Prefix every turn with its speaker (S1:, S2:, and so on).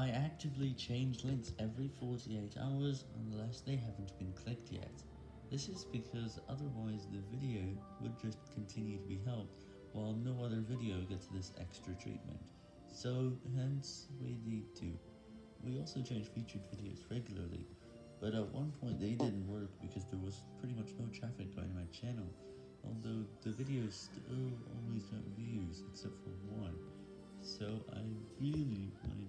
S1: I actively change links every 48 hours unless they haven't been clicked yet. This is because otherwise the video would just continue to be helped while no other video gets this extra treatment. So hence we need to. We also change featured videos regularly, but at one point they didn't work because there was pretty much no traffic going to my channel, although the videos still always got views except for one. So I really like.